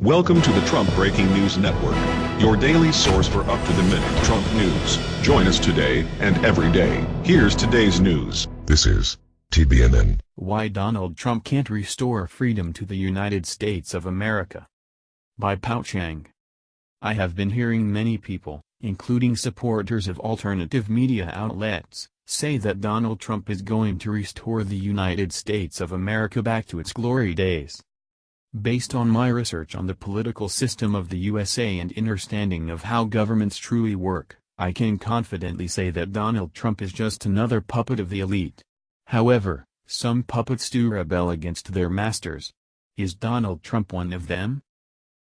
Welcome to the Trump Breaking News Network, your daily source for up-to-the-minute Trump news. Join us today and every day. Here's today's news. This is TBNN. Why Donald Trump Can't Restore Freedom to the United States of America. By Pao Chang. I have been hearing many people, including supporters of alternative media outlets, say that Donald Trump is going to restore the United States of America back to its glory days. Based on my research on the political system of the USA and understanding of how governments truly work, I can confidently say that Donald Trump is just another puppet of the elite. However, some puppets do rebel against their masters. Is Donald Trump one of them?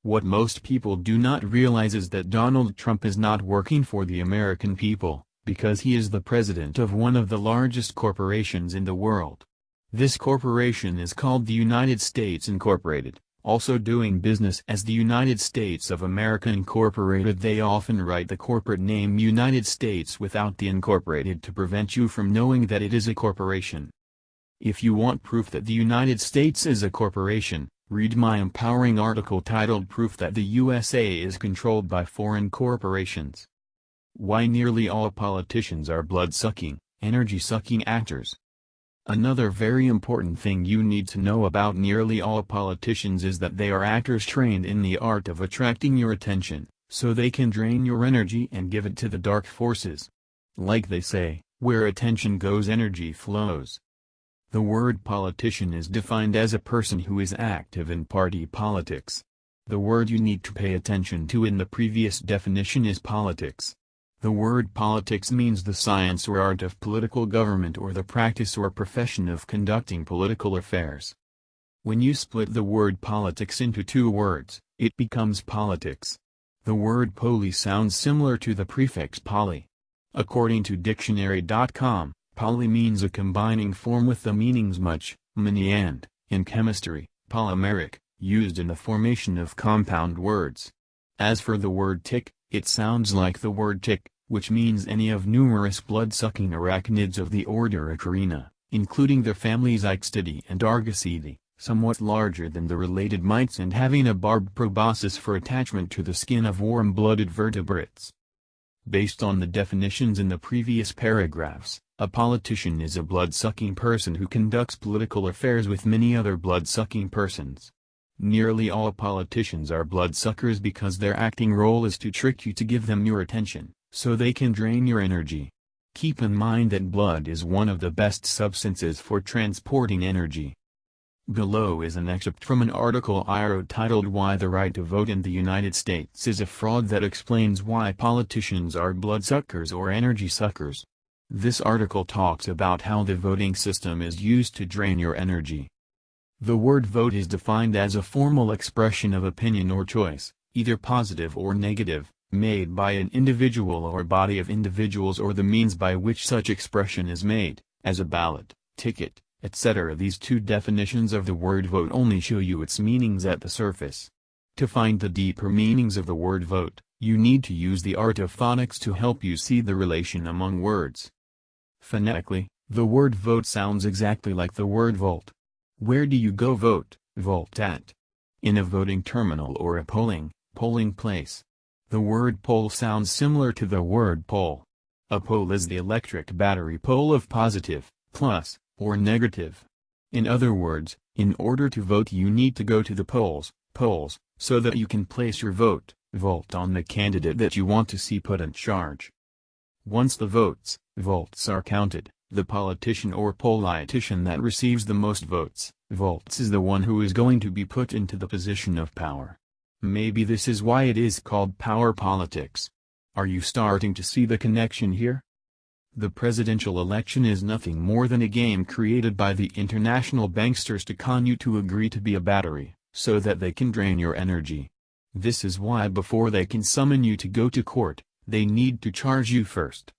What most people do not realize is that Donald Trump is not working for the American people, because he is the president of one of the largest corporations in the world. This corporation is called the United States Incorporated, also doing business as the United States of America Incorporated they often write the corporate name United States without the incorporated to prevent you from knowing that it is a corporation. If you want proof that the United States is a corporation, read my empowering article titled Proof that the USA is controlled by foreign corporations. Why nearly all politicians are blood-sucking, energy-sucking actors. Another very important thing you need to know about nearly all politicians is that they are actors trained in the art of attracting your attention, so they can drain your energy and give it to the dark forces. Like they say, where attention goes energy flows. The word politician is defined as a person who is active in party politics. The word you need to pay attention to in the previous definition is politics. The word politics means the science or art of political government or the practice or profession of conducting political affairs. When you split the word politics into two words, it becomes politics. The word poli sounds similar to the prefix poly. According to dictionary.com, poly means a combining form with the meanings much, many and, in chemistry, polymeric, used in the formation of compound words. As for the word tick, it sounds like the word tick, which means any of numerous blood-sucking arachnids of the order Acarina, including the families Ixodidae and Argasidae, somewhat larger than the related mites and having a barbed proboscis for attachment to the skin of warm-blooded vertebrates. Based on the definitions in the previous paragraphs, a politician is a blood-sucking person who conducts political affairs with many other blood-sucking persons. Nearly all politicians are bloodsuckers because their acting role is to trick you to give them your attention, so they can drain your energy. Keep in mind that blood is one of the best substances for transporting energy. Below is an excerpt from an article I wrote titled Why the Right to Vote in the United States is a Fraud that explains why politicians are bloodsuckers or energy suckers. This article talks about how the voting system is used to drain your energy. The word vote is defined as a formal expression of opinion or choice, either positive or negative, made by an individual or body of individuals or the means by which such expression is made, as a ballot, ticket, etc. These two definitions of the word vote only show you its meanings at the surface. To find the deeper meanings of the word vote, you need to use the art of phonics to help you see the relation among words. Phonetically, the word vote sounds exactly like the word volt. Where do you go vote, vote at? In a voting terminal or a polling, polling place. The word poll sounds similar to the word pole. A pole is the electric battery pole of positive, plus, or negative. In other words, in order to vote you need to go to the polls, polls, so that you can place your vote, vote on the candidate that you want to see put in charge. Once the votes, votes are counted, the politician or politician that receives the most votes, votes is the one who is going to be put into the position of power. Maybe this is why it is called power politics. Are you starting to see the connection here? The presidential election is nothing more than a game created by the international banksters to con you to agree to be a battery, so that they can drain your energy. This is why before they can summon you to go to court, they need to charge you first.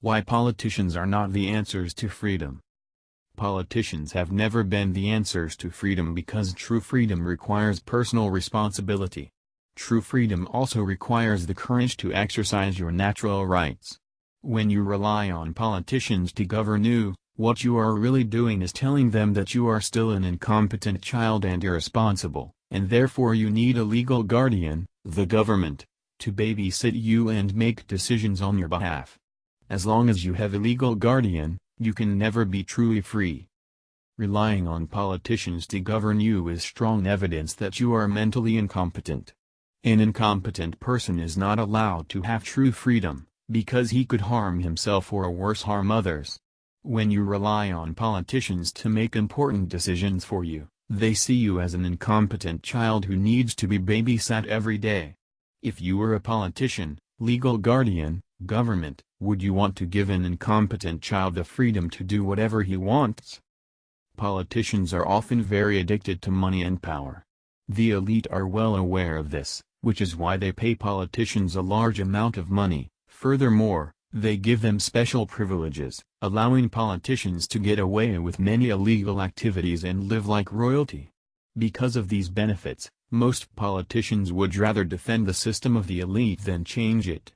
Why politicians are not the answers to freedom. Politicians have never been the answers to freedom because true freedom requires personal responsibility. True freedom also requires the courage to exercise your natural rights. When you rely on politicians to govern you, what you are really doing is telling them that you are still an incompetent child and irresponsible, and therefore you need a legal guardian, the government, to babysit you and make decisions on your behalf. As long as you have a legal guardian, you can never be truly free. Relying on politicians to govern you is strong evidence that you are mentally incompetent. An incompetent person is not allowed to have true freedom, because he could harm himself or worse harm others. When you rely on politicians to make important decisions for you, they see you as an incompetent child who needs to be babysat every day. If you were a politician, legal guardian, government, would you want to give an incompetent child the freedom to do whatever he wants? Politicians are often very addicted to money and power. The elite are well aware of this, which is why they pay politicians a large amount of money. Furthermore, they give them special privileges, allowing politicians to get away with many illegal activities and live like royalty. Because of these benefits, most politicians would rather defend the system of the elite than change it.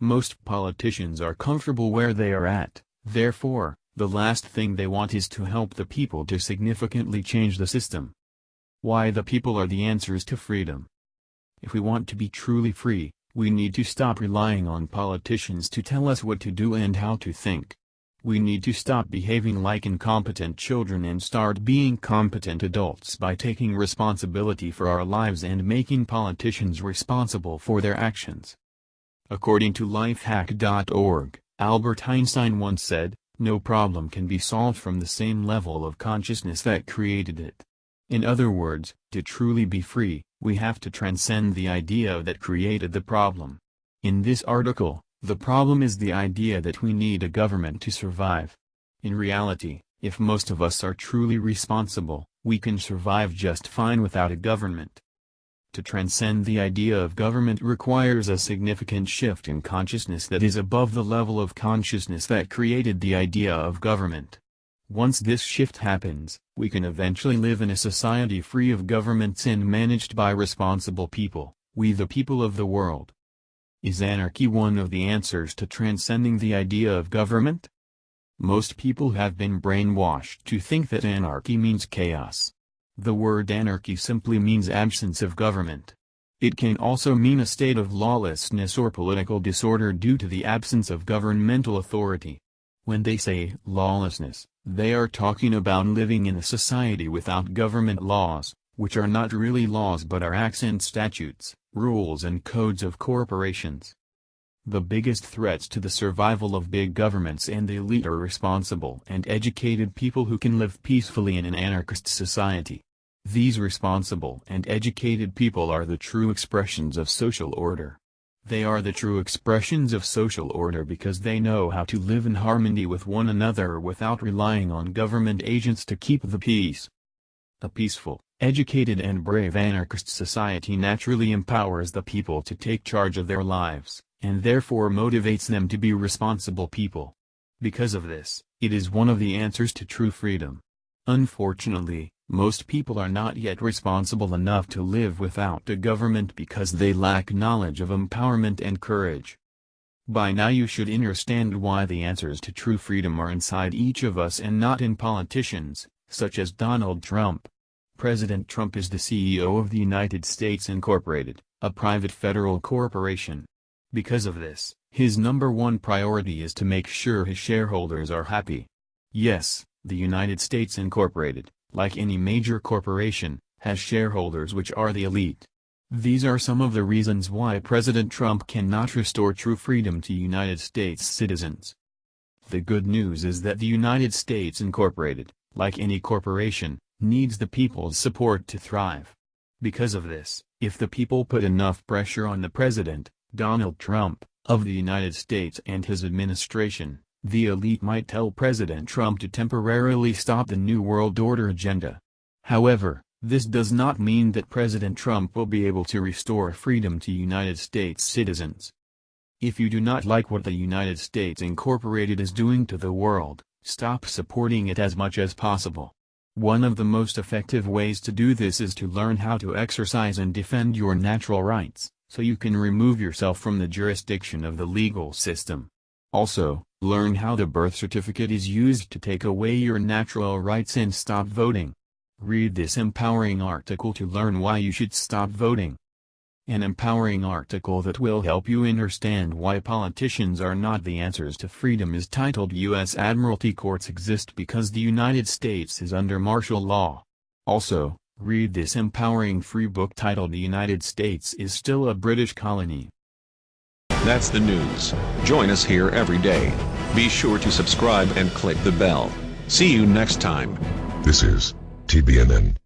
Most politicians are comfortable where they are at, therefore, the last thing they want is to help the people to significantly change the system. Why the people are the answers to freedom. If we want to be truly free, we need to stop relying on politicians to tell us what to do and how to think. We need to stop behaving like incompetent children and start being competent adults by taking responsibility for our lives and making politicians responsible for their actions. According to lifehack.org, Albert Einstein once said, no problem can be solved from the same level of consciousness that created it. In other words, to truly be free, we have to transcend the idea that created the problem. In this article, the problem is the idea that we need a government to survive. In reality, if most of us are truly responsible, we can survive just fine without a government. To transcend the idea of government requires a significant shift in consciousness that is above the level of consciousness that created the idea of government. Once this shift happens, we can eventually live in a society free of governments and managed by responsible people, we the people of the world. Is anarchy one of the answers to transcending the idea of government? Most people have been brainwashed to think that anarchy means chaos. The word anarchy simply means absence of government. It can also mean a state of lawlessness or political disorder due to the absence of governmental authority. When they say lawlessness, they are talking about living in a society without government laws, which are not really laws but are acts and statutes, rules and codes of corporations. The biggest threats to the survival of big governments and the elite are responsible and educated people who can live peacefully in an anarchist society. These responsible and educated people are the true expressions of social order. They are the true expressions of social order because they know how to live in harmony with one another without relying on government agents to keep the peace. A peaceful, educated and brave anarchist society naturally empowers the people to take charge of their lives, and therefore motivates them to be responsible people. Because of this, it is one of the answers to true freedom. Unfortunately, most people are not yet responsible enough to live without a government because they lack knowledge of empowerment and courage. By now you should understand why the answers to true freedom are inside each of us and not in politicians, such as Donald Trump. President Trump is the CEO of the United States Incorporated, a private federal corporation. Because of this, his number one priority is to make sure his shareholders are happy. Yes, the United States Incorporated, like any major corporation, has shareholders which are the elite. These are some of the reasons why President Trump cannot restore true freedom to United States citizens. The good news is that the United States Incorporated, like any corporation, needs the people's support to thrive. Because of this, if the people put enough pressure on the President, Donald Trump, of the United States and his administration, the elite might tell President Trump to temporarily stop the New World Order agenda. However, this does not mean that President Trump will be able to restore freedom to United States citizens. If you do not like what the United States Incorporated is doing to the world, stop supporting it as much as possible. One of the most effective ways to do this is to learn how to exercise and defend your natural rights, so you can remove yourself from the jurisdiction of the legal system. Also, learn how the birth certificate is used to take away your natural rights and stop voting. Read this empowering article to learn why you should stop voting. An empowering article that will help you understand why politicians are not the answers to freedom is titled U.S. Admiralty Courts Exist Because the United States is Under Martial Law. Also, read this empowering free book titled The United States is Still a British Colony. That's the news. Join us here every day. Be sure to subscribe and click the bell. See you next time. This is TBNN.